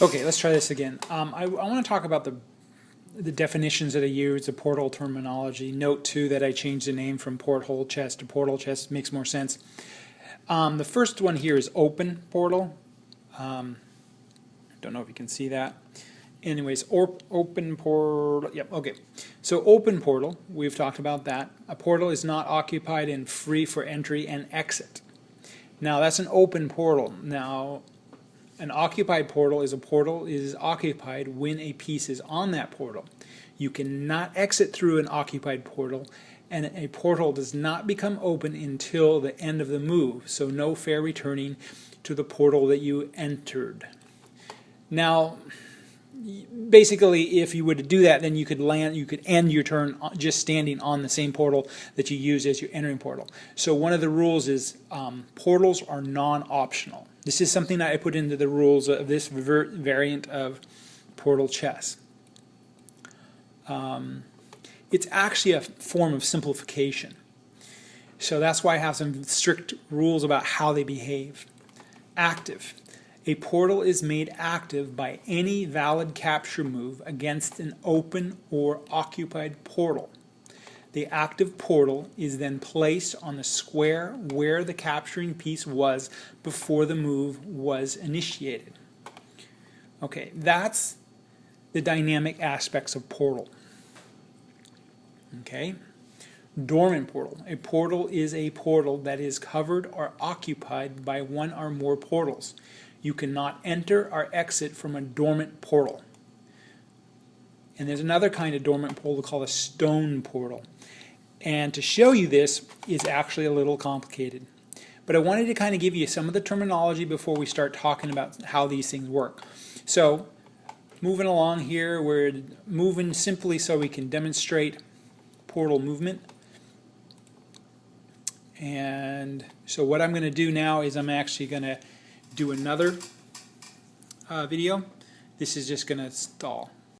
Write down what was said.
Okay, let's try this again. Um, I, I want to talk about the the definitions that I use, the portal terminology. Note too that I changed the name from porthole chess to portal chess. Makes more sense. Um, the first one here is open portal. Um, don't know if you can see that. Anyways, or, open portal. Yep. Okay. So open portal. We've talked about that. A portal is not occupied and free for entry and exit. Now that's an open portal. Now an occupied portal is a portal is occupied when a piece is on that portal. You cannot exit through an occupied portal and a portal does not become open until the end of the move. So no fair returning to the portal that you entered. Now, basically if you were to do that then you could land you could end your turn just standing on the same portal that you use as your entering portal so one of the rules is um, portals are non-optional this is something that I put into the rules of this variant of portal chess. Um, it's actually a form of simplification. So that's why I have some strict rules about how they behave. Active. A portal is made active by any valid capture move against an open or occupied portal. The active portal is then placed on the square where the capturing piece was before the move was initiated. Okay, that's the dynamic aspects of portal. Okay, dormant portal. A portal is a portal that is covered or occupied by one or more portals. You cannot enter or exit from a dormant portal. And there's another kind of dormant portal called a stone portal. And to show you this is actually a little complicated. But I wanted to kind of give you some of the terminology before we start talking about how these things work. So moving along here, we're moving simply so we can demonstrate portal movement. And so what I'm going to do now is I'm actually going to do another uh, video. This is just going to stall.